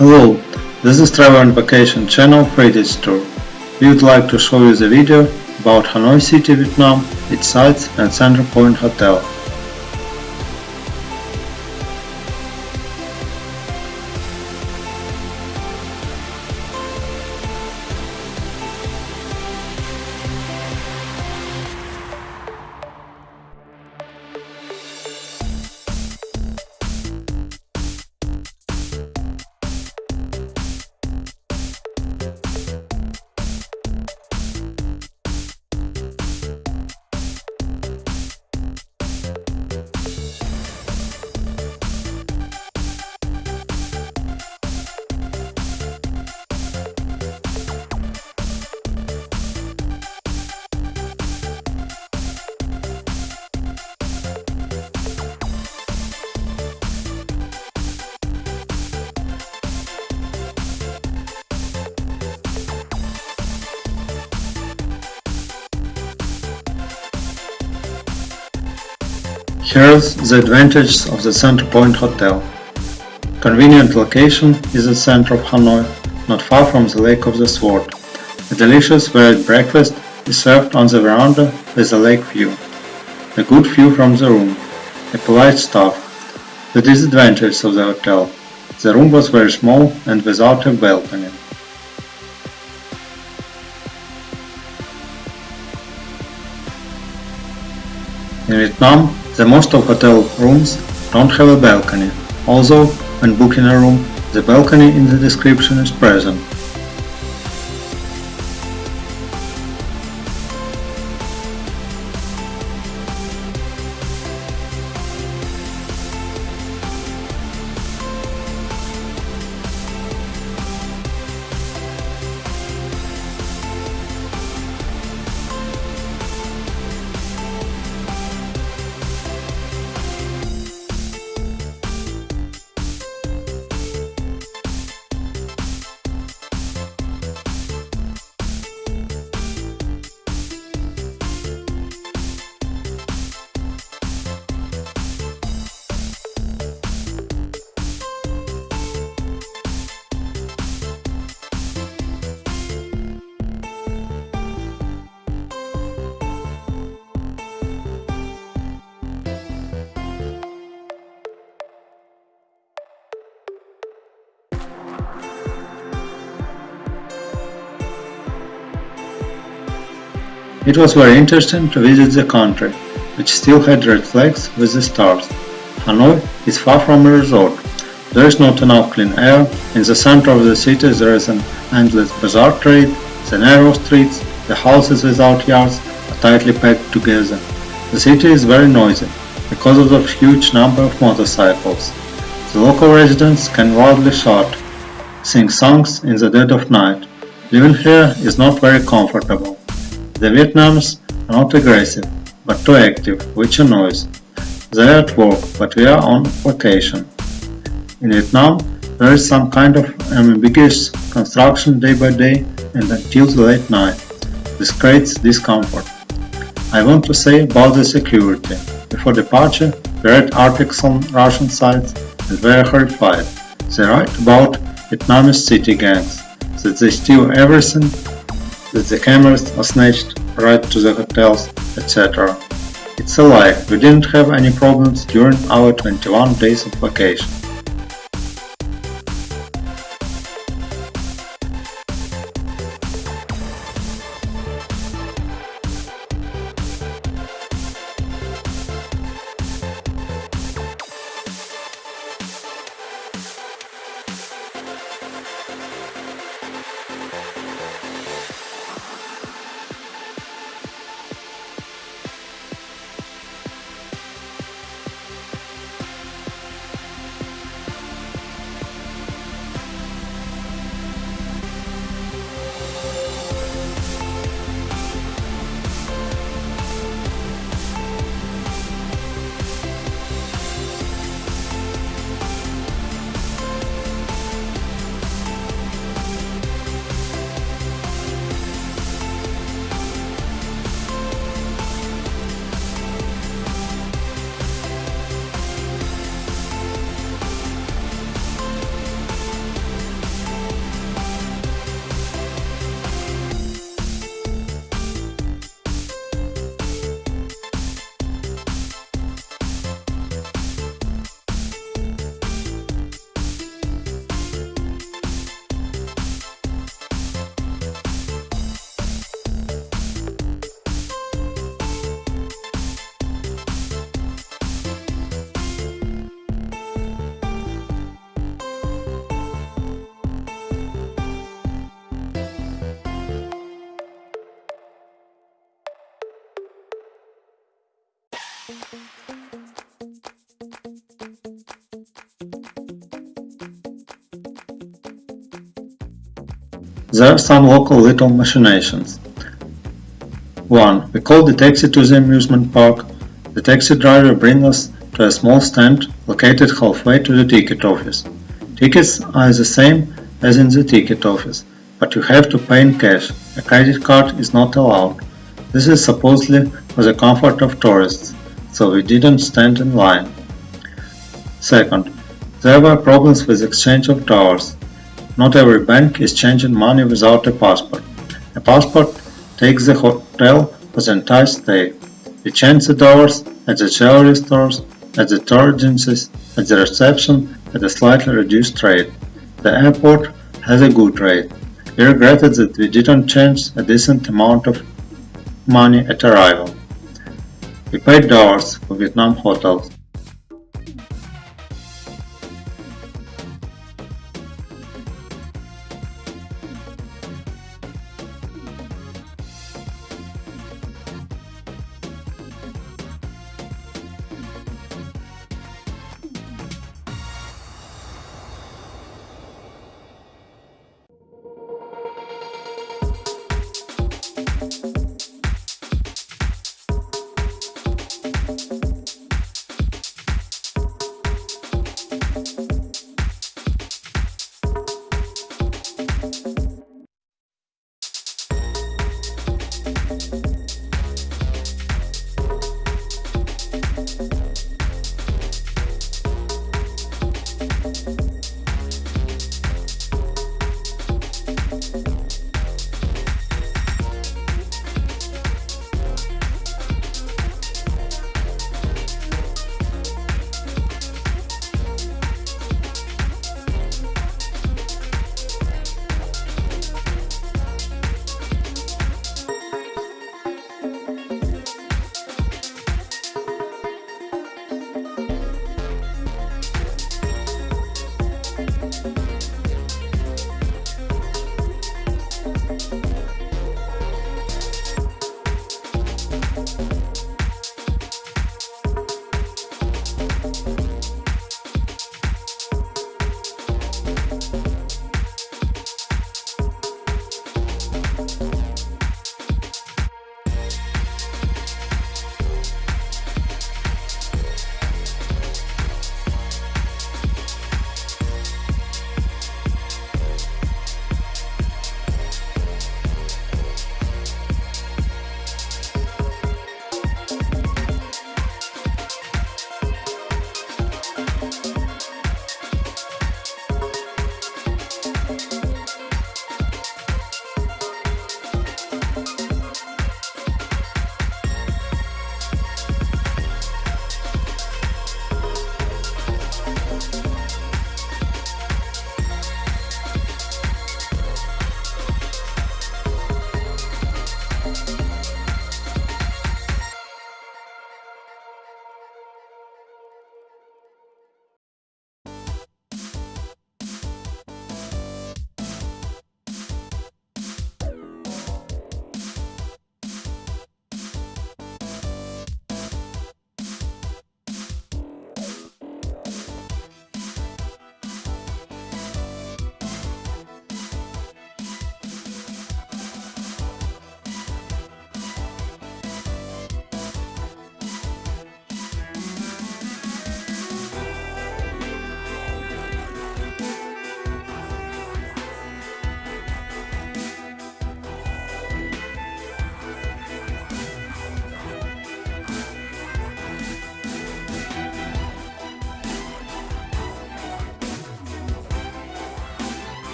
Hello, this is Travel and Vacation channel Heritage Tour. We would like to show you the video about Hanoi City, Vietnam, its sights and Center Point Hotel. Here's the advantages of the Center Point Hotel. Convenient location is the center of Hanoi, not far from the Lake of the Sword. A delicious varied breakfast is served on the veranda with a lake view. A good view from the room. A polite staff. The disadvantages of the hotel. The room was very small and without a balcony. In Vietnam, the most of hotel rooms don't have a balcony, although when booking a room, the balcony in the description is present. It was very interesting to visit the country, which still had red flags with the stars. Hanoi is far from a resort. There is not enough clean air. In the center of the city there is an endless bazaar trade, the narrow streets, the houses without yards are tightly packed together. The city is very noisy because of the huge number of motorcycles. The local residents can wildly shout, sing songs in the dead of night. Living here is not very comfortable. The Vietnamese are not aggressive, but too active, which annoys. They are at work, but we are on vacation. In Vietnam, there is some kind of ambiguous construction day by day and until the late night. This creates discomfort. I want to say about the security. Before departure, we read articles on Russian sites and were horrified. They write about Vietnamese city gangs, that they steal everything that the cameras are snatched right to the hotels, etc. It's a lie, we didn't have any problems during our 21 days of vacation. There are some local little machinations. 1. We call the taxi to the amusement park. The taxi driver brings us to a small stand located halfway to the ticket office. Tickets are the same as in the ticket office, but you have to pay in cash. A credit card is not allowed. This is supposedly for the comfort of tourists, so we didn't stand in line. Second, there were problems with exchange of dollars. Not every bank is changing money without a passport. A passport takes the hotel for the entire stay. We change the dollars at the jewelry stores, at the tour agencies, at the reception at a slightly reduced rate. The airport has a good rate. We regretted that we didn't change a decent amount of money at arrival. We paid dollars for Vietnam hotels.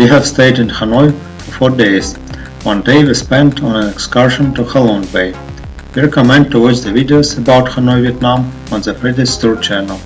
We have stayed in Hanoi for 4 days. One day we spent on an excursion to Halong Bay. We recommend to watch the videos about Hanoi, Vietnam on the Friday's Tour channel.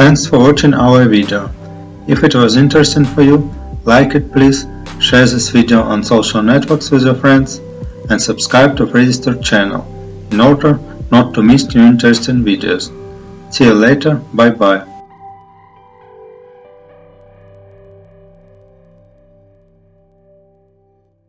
Thanks for watching our video. If it was interesting for you, like it please, share this video on social networks with your friends, and subscribe to Registered channel in order not to miss new interesting videos. See you later, bye bye.